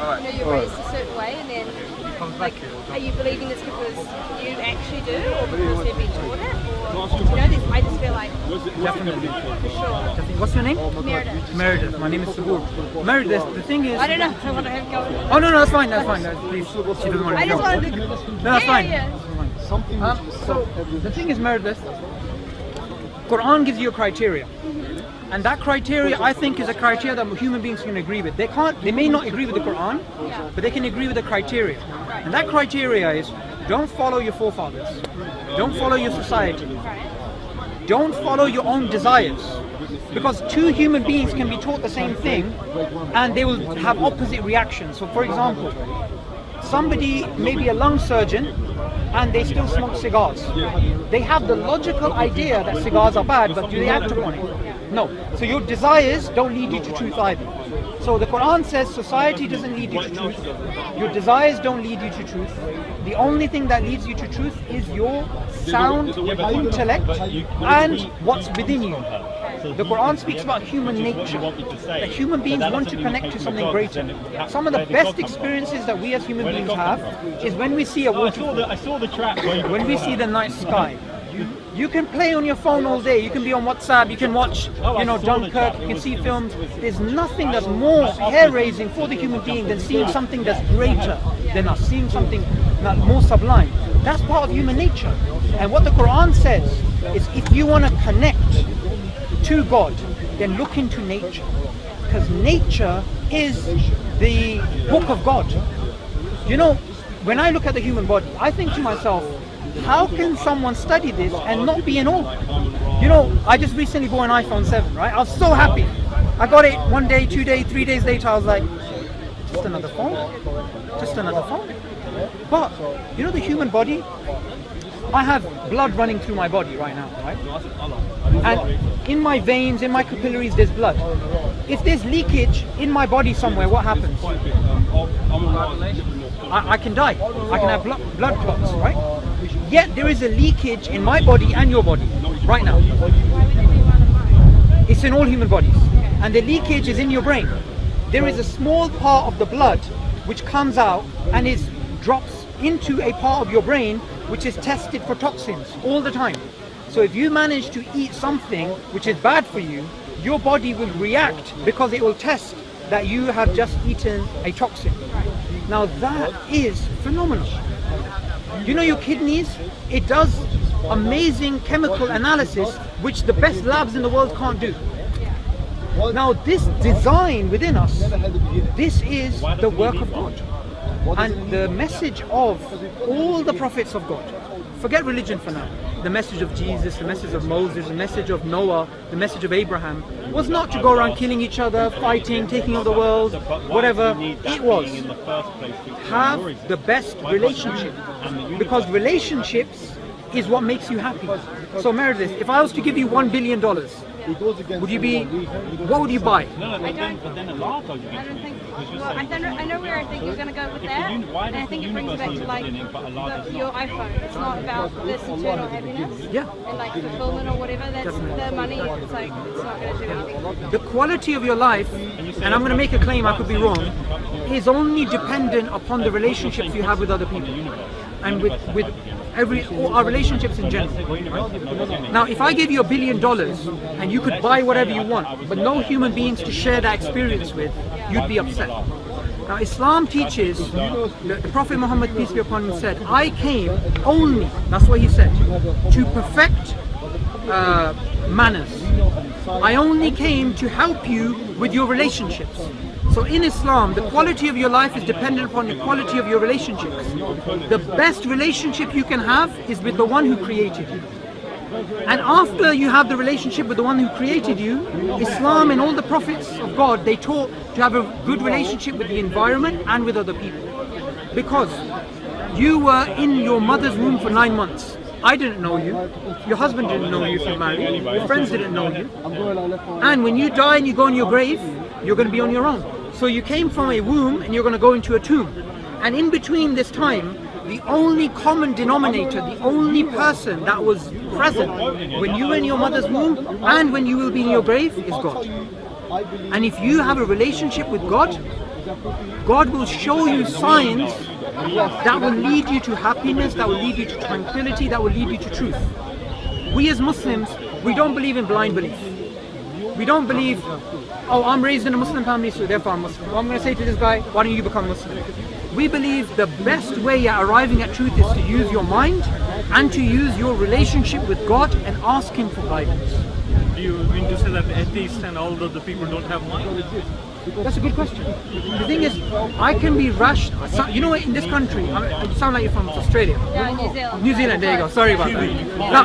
you know, you're raised a certain way and then, like, are you believing this because you actually do or because they've been taught it? Or, you know, this, I just feel like, Definitely. for sure. What's your name? Meredith. Meredith. My name is Sabur. Meredith, the thing is... I don't know, I want to have go. Oh, no, no, that's fine, that's fine. That's, please, she doesn't want I to just wanted to. No, that's yeah, fine. yeah. Um, so, the thing is, Meredith, Quran gives you a criteria. And that criteria, I think, is a criteria that human beings can agree with. They can't, they may not agree with the Quran, but they can agree with the criteria. And that criteria is, don't follow your forefathers. Don't follow your society. Don't follow your own desires. Because two human beings can be taught the same thing and they will have opposite reactions. So for example, somebody may be a lung surgeon and they still smoke cigars. They have the logical idea that cigars are bad, but do they act upon it? No. So your desires don't lead you to truth either. So the Quran says society doesn't lead you to truth. Your desires don't lead you to truth. The only thing that leads you to truth is your sound intellect and what's within you. The Quran speaks about human nature. That human beings want to connect to something greater. Some of the best experiences that we as human beings have is when we see a waterfall, I saw the track when we see the night sky. You can play on your phone all day. You can be on WhatsApp. You can watch, you know, Dunkirk. You can see films. There's nothing that's more hair-raising for the human being than seeing something that's greater than us, seeing something that more sublime. That's part of human nature. And what the Quran says is, if you want to connect to God, then look into nature, because nature is the book of God. You know, when I look at the human body, I think to myself, how can someone study this and not be in awe? You know, I just recently bought an iPhone 7, right? I was so happy. I got it one day, two days, three days later, I was like, just another phone? Just another phone? But, you know the human body? I have blood running through my body right now, right? And in my veins, in my capillaries, there's blood. If there's leakage in my body somewhere, what happens? I, I can die. I can have blood, blood clots, right? Yet there is a leakage in my body and your body right now. It's in all human bodies. And the leakage is in your brain. There is a small part of the blood which comes out and is drops into a part of your brain which is tested for toxins all the time. So if you manage to eat something which is bad for you, your body will react because it will test that you have just eaten a toxin. Now that is phenomenal. You know your kidneys? It does amazing chemical analysis which the best labs in the world can't do. Now this design within us, this is the work of God. And the message of all the prophets of God. Forget religion for now. The message of Jesus, the message of Moses, the message of Noah, the message of Abraham was not to go around killing each other, fighting, taking over the world, whatever. It was have the best relationship. Because relationships is what makes you happy. So Meredith, if I was to give you one billion dollars, would you be, what would you buy? No, no, I but don't- then, but then a large argument. I don't think. Well, I don't know. I know where I think you're going to go with that, uni- why and I think it brings it back to like need but a large the, your iPhone. It's not about this eternal happiness. Yeah. And like fulfillment or whatever. That's the money. It's like it's not going to do anything. The quality of your life, and I'm going to make a claim, I could be wrong, is only dependent upon the relationships you have with other people. And with, with every, our relationships in general. Now, if I gave you a billion dollars and you could buy whatever you want, but no human beings to share that experience with, you'd be upset. Now, Islam teaches, the, Prophet Muhammad, peace be upon him, said, I came only, that's what he said, to perfect uh, manners. I only came to help you with your relationships. So in Islam, the quality of your life is dependent upon the quality of your relationships. The best relationship you can have is with the one who created you. And after you have the relationship with the one who created you, Islam and all the prophets of God, they taught to have a good relationship with the environment and with other people. Because you were in your mother's womb for nine months. I didn't know you. Your husband didn't know you if you're married. Your friends didn't know you. And when you die and you go in your grave, you're going to be on your own. So you came from a womb and you're going to go into a tomb. And in between this time, the only common denominator, the only person that was present when you were in your mother's womb and when you will be in your grave is God. And if you have a relationship with God, God will show you signs that will lead you to happiness, that will lead you to tranquility, that will lead you to truth. We as Muslims, we don't believe in blind belief. We don't believe, oh, I'm raised in a Muslim family, so therefore I'm Muslim. I'm going to say to this guy, why don't you become Muslim? We believe the best way at arriving at truth is to use your mind and to use your relationship with God and ask Him for guidance. Do you mean to say that atheists and all the people don't have mind? That's a good question. The thing is, I can be rushed. so- You know what? In this country, I mean, you sound like you're from Australia. No, New Zealand. New Zealand, there you go. Sorry about that. Now,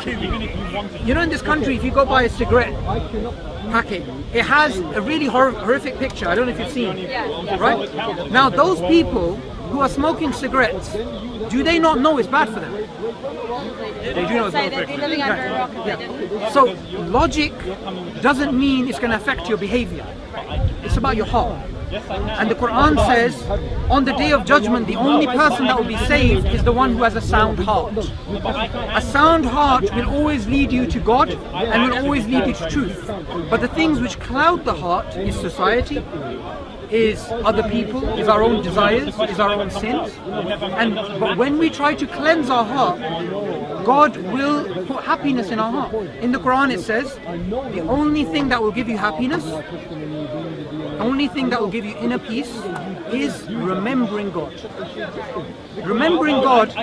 you know, in this country, if you go buy a cigarette packet, it has a really hor- horrific picture. I don't know if you've seen it. Yeah. Right? Now, those people who are smoking cigarettes, do they not know it's bad for them? They do know it's bad they'd be living under a rock if they didn't. So, logic doesn't mean it's going to affect your behavior. It's about your heart. And the Quran says, on the day of judgment, the only person that will be saved is the one who has a sound heart. A sound heart will always lead you to God and will always lead you to truth. But the things which cloud the heart is society, is other people, is our own desires, is our own sins. And but when we try to cleanse our heart, God will put happiness in our heart. In the Quran it says, the only thing that will give you happiness, only thing that will give you inner peace is remembering God. Remembering God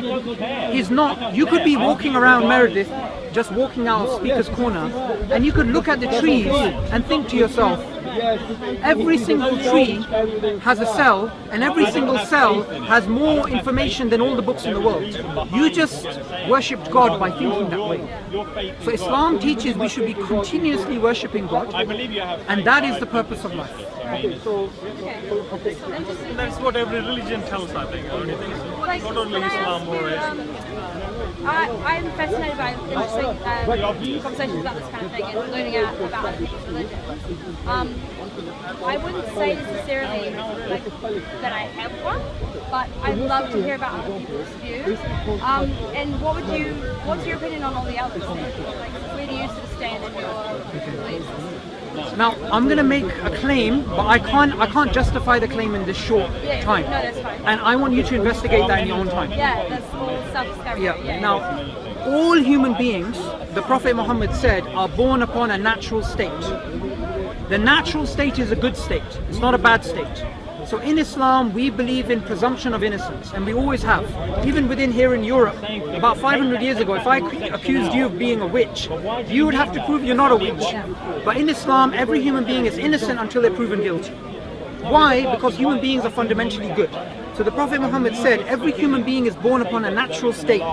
is not, you could be walking around Meredith, just walking out of Speaker's Corner, and you could look at the trees and think to yourself, every single tree has a cell, and every single cell has more information than all the books in the world. You just worshipped God by thinking that way. So Islam teaches we should be continuously worshipping God, and that is the purpose of life. Okay. That's what every religion tells, I think. So? Like, Not only I Islam or um, I, I'm fascinated by interesting um, conversations about this kind of thing and learning out about other people's religions. Um, I wouldn't say necessarily like, that I have one, but I'd love to hear about other people's views. Um, and what would you, what's your opinion on all the others? Like, where do you sort of stand in your beliefs? Now I'm going to make a claim, but I can't I can't justify the claim in this short Yeah, time. no, that's fine. And I want you to investigate that in your own time. Yeah, that's all self-discovery. Yeah. yeah. Now, all human beings, the Prophet Muhammad said, are born upon a natural state. The natural state is a good state. It's not a bad state. So in Islam, we believe in presumption of innocence, and we always have. Even within here in Europe, about 500 years ago, if I accused you of being a witch, you would have to prove you're not a witch. But in Islam, every human being is innocent until they're proven guilty. Why? Because human beings are fundamentally good. So the Prophet Muhammad said, every human being is born upon a natural state,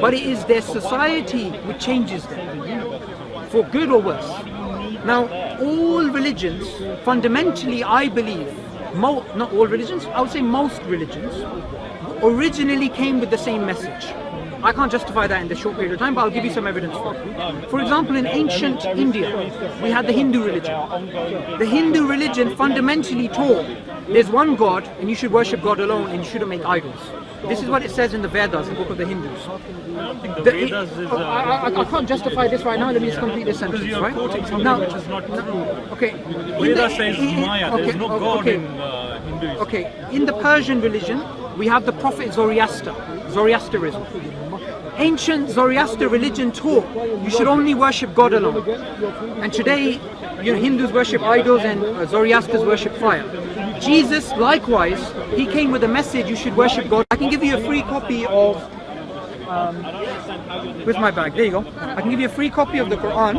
but it is their society which changes them, for good or worse. Now, all religions, fundamentally, I believe, not all religions, I would say most religions, originally came with the same message. I can't justify that in this short period of time, but I'll give you some evidence for it. For example, in ancient India, we had the Hindu religion. The Hindu religion fundamentally taught there's one God and you should worship God alone and you shouldn't make idols. This is what it says in the Vedas, the book of the Hindus. I the The- Vedas is. Uh, I, I, I can't justify this right now. Let me just complete this sentence, because you are right? quoting something Now- which is not true. Okay. In Veda the- says in- Maya. There is no o- God okay. in uh, Hinduism. Okay, in the Persian religion, we have the prophet Zoroaster, Zoroasterism. Ancient Zoroaster religion taught you should only worship God alone. And today, you know, Hindus worship idols and uh, Zoroasters worship fire. Jesus, likewise, he came with a message you should worship God. I can give you a free copy of. Um, where's my bag? There you go. I can give you a free copy of the Quran.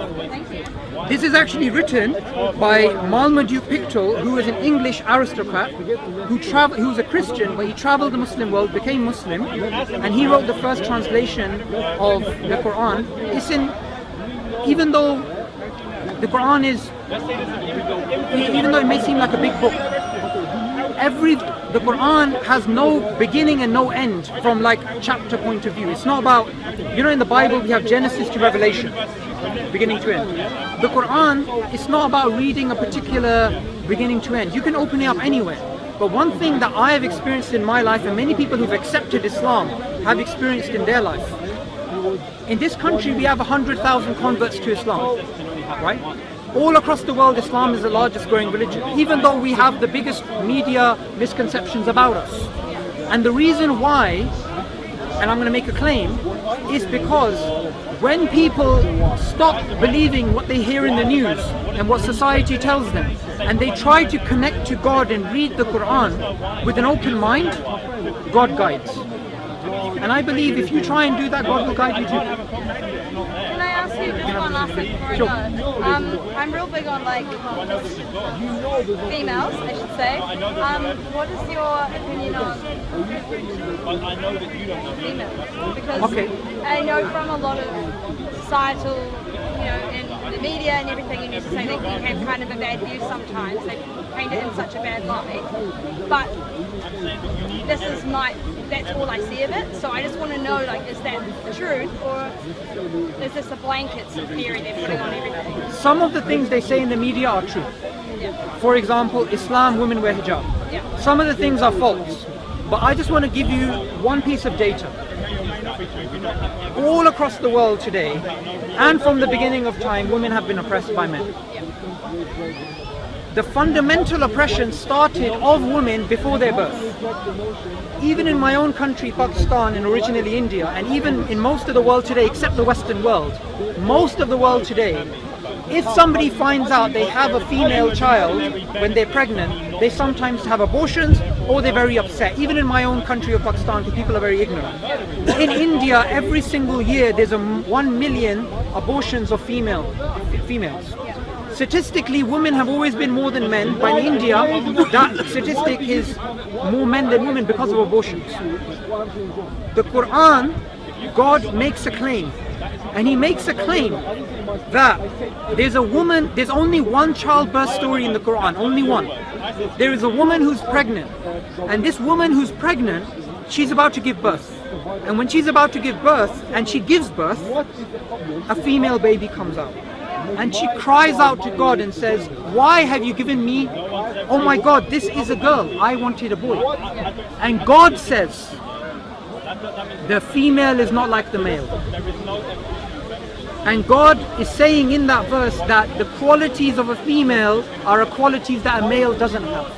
This is actually written by Marmaduke Pickthall, who is an English aristocrat who was a Christian, but he traveled the Muslim world, became Muslim, and he wrote the first translation of the Quran. It's in, even though the Quran is, even though it may seem like a big book, every the Quran has no beginning and no end from like chapter point of view. It's not about you know in the Bible we have Genesis to Revelation, beginning to end. The Quran it's not about reading a particular beginning to end. You can open it up anywhere. But one thing that I have experienced in my life and many people who've accepted Islam have experienced in their life. In this country we have 100,000 converts to Islam, right? All across the world, Islam is the largest growing religion, even though we have the biggest media misconceptions about us. And the reason why, and I'm going to make a claim, is because when people stop believing what they hear in the news and what society tells them, and they try to connect to God and read the Quran with an open mind, God guides. And I believe if you try and do that, God will guide you too. Can I ask you just one last thing before Sure. I go? Um, I'm real big on like females, I should say. Um, what is your opinion on females? Because Okay. I know from a lot of societal, you know, in the media and everything, you used to say they can have kind of a bad view sometimes. They paint it in such a bad light. But this is my, that's all I see of it. So I just want to know, like, is that the truth or is this a blanket theory they're putting on everything? Some of the things they say in the media are true. Yeah. For example, Islam, women wear hijab. Yeah. Some of the things are false. But I just want to give you one piece of data. All across the world today, and from the beginning of time, women have been oppressed by men. The fundamental oppression started of women before their birth. Even in my own country, Pakistan, and originally India, and even in most of the world today, except the Western world, most of the world today, if somebody finds out they have a female child when they're pregnant, they sometimes have abortions or they're very upset. Even in my own country of Pakistan, people are very ignorant. In India, every single year, there's a 1 million abortions of female females. Statistically, women have always been more than men, but in India, that statistic is more men than women because of abortions. The Quran, God makes a claim, and He makes a claim that there's a woman, there's only one childbirth story in the Quran, only one. There is a woman who's pregnant, and this woman who's pregnant, she's about to give birth. And when she's about to give birth, and she gives birth, a female baby comes out. And she cries out to God and says, Why have you given me? Oh my God, this is a girl. I wanted a boy. And God says, The female is not like the male. And God is saying in that verse that the qualities of a female are qualities that a male doesn't have.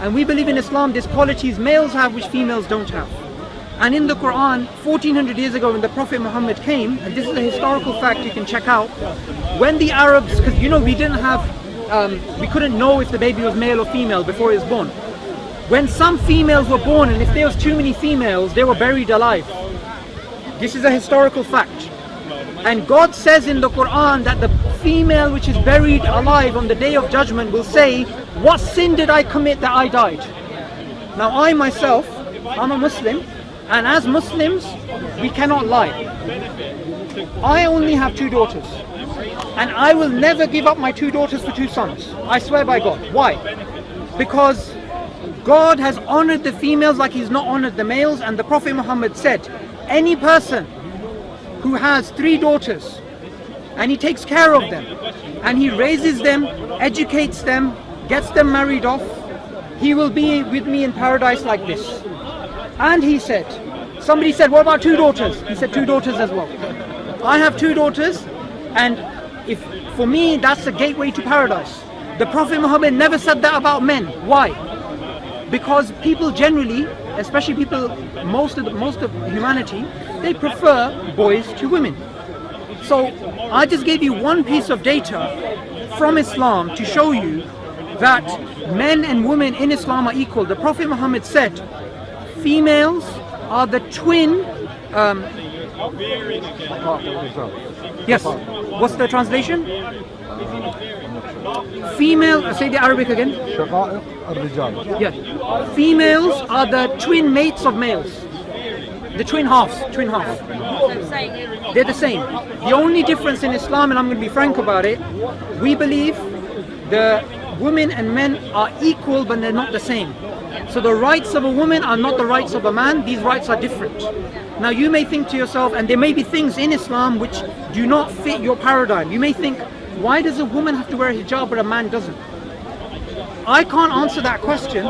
And we believe in Islam there's qualities males have which females don't have. And in the Quran, 1400 years ago when the Prophet Muhammad came, and this is a historical fact you can check out, when the Arabs, because you know we didn't have, um, we couldn't know if the baby was male or female before he was born. When some females were born and if there was too many females, they were buried alive. This is a historical fact. And God says in the Quran that the female which is buried alive on the day of judgment will say, What sin did I commit that I died? Now I myself, I'm a Muslim, and as Muslims, we cannot lie. I only have two daughters. And I will never give up my two daughters for two sons. I swear by God. Why? Because God has honored the females like He's not honored the males, and the Prophet Muhammad said, Any person who has three daughters and he takes care of them and he raises them, educates them, gets them married off, he will be with me in paradise like this. And he said, somebody said, what about two daughters? He said, two daughters as well. I have two daughters and if for me that's the gateway to paradise. The Prophet Muhammad never said that about men. Why? Because people generally, especially people, most of the, most of humanity, they prefer boys to women. So I just gave you one piece of data from Islam to show you that men and women in Islam are equal. The Prophet Muhammad said, females are the twin. Um, yes. What's the translation? Female. Uh, say the Arabic again. Yes. Females are the twin mates of males. The twin halves. Twin halves. They're the same. The only difference in Islam, and I'm going to be frank about it, we believe the women and men are equal, but they're not the same. So the rights of a woman are not the rights of a man. These rights are different. Now you may think to yourself, and there may be things in Islam which do not fit your paradigm. You may think, why does a woman have to wear a hijab but a man doesn't? I can't answer that question.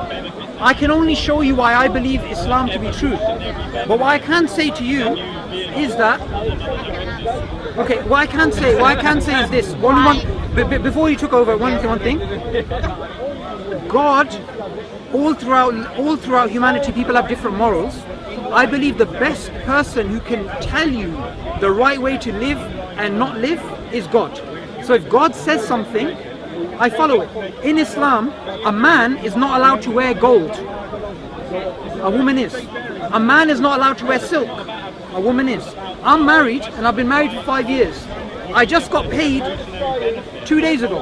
I can only show you why I believe Islam to be true. But what I can say to you is that Okay, what I can say, what I can say is this. One, one, before you took over, one, one thing. God, all throughout, all throughout humanity, people have different morals. I believe the best person who can tell you the right way to live and not live is God. So if God says something, I follow it. In Islam, a man is not allowed to wear gold. A woman is. A man is not allowed to wear silk. A woman is. I'm married and I've been married for five years. I just got paid two days ago.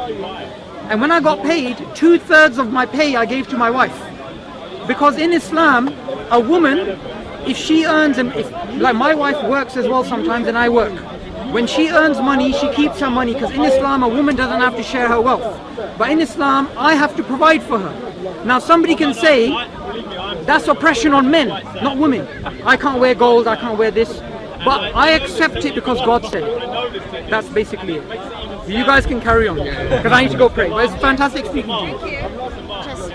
And when I got paid, two thirds of my pay I gave to my wife. Because in Islam, a woman, if she earns, if, like my wife works as well sometimes and I work. When she earns money, she keeps her money because in Islam, a woman doesn't have to share her wealth. But in Islam, I have to provide for her. Now, somebody can say, that's oppression on men, not women. I can't wear gold, I can't wear this. But I accept it because God said it. That's basically it. You guys can carry on because I need to go pray. But it's fantastic speaking to you. Just